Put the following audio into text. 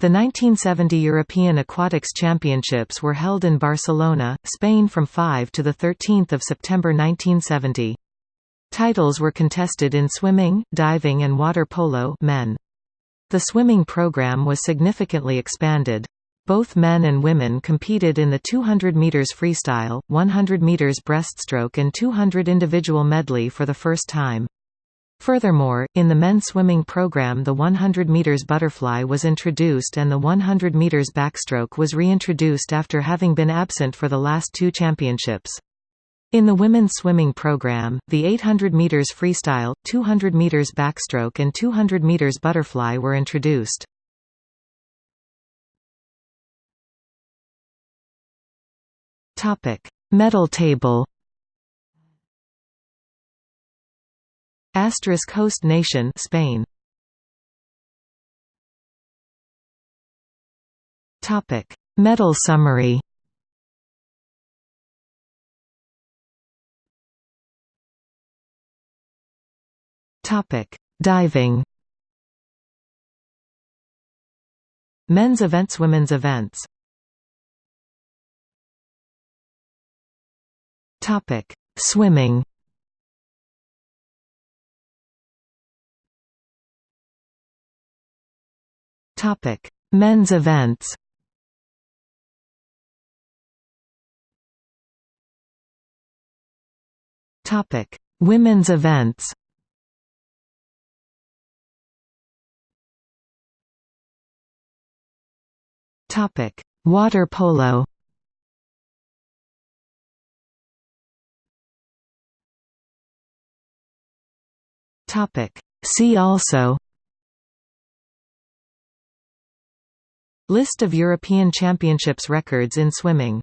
The 1970 European Aquatics Championships were held in Barcelona, Spain from 5 to 13 September 1970. Titles were contested in swimming, diving and water polo men. The swimming program was significantly expanded. Both men and women competed in the 200 meters freestyle, 100 meters breaststroke and 200 individual medley for the first time. Furthermore, in the men's swimming program the 100 meters butterfly was introduced and the 100 meters backstroke was reintroduced after having been absent for the last two championships. In the women's swimming program, the 800 meters freestyle, 200 meters backstroke and 200 meters butterfly were introduced. Topic: Medal table. Asterisk host nation Spain. Topic: Medal summary. Topic: Diving. Men's events Women's events Topic: Swimming Topic: Men's events. Topic: Women's events. Topic: Water polo. Topic: See also List of European Championships records in swimming